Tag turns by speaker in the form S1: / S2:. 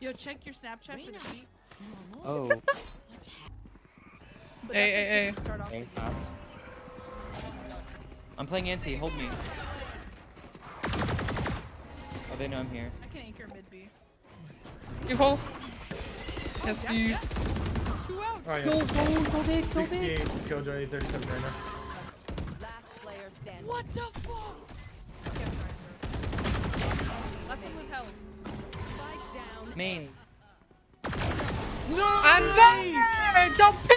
S1: Yo, check your Snapchat for the feet.
S2: Oh.
S3: hey, hey, hey.
S1: Start off
S2: hey
S1: with
S2: pass. I'm playing anti. Hold me. Oh, they know I'm here.
S1: I can anchor mid B.
S3: You hold. Oh, yes,
S1: yeah,
S3: you.
S1: yeah. Two out.
S4: Oh, yeah.
S2: So, so, so big, so big.
S4: 68 Killjoy, 37 right now.
S5: Last player standing.
S1: What the fuck?
S5: Down.
S2: Main.
S3: I'm there! Don't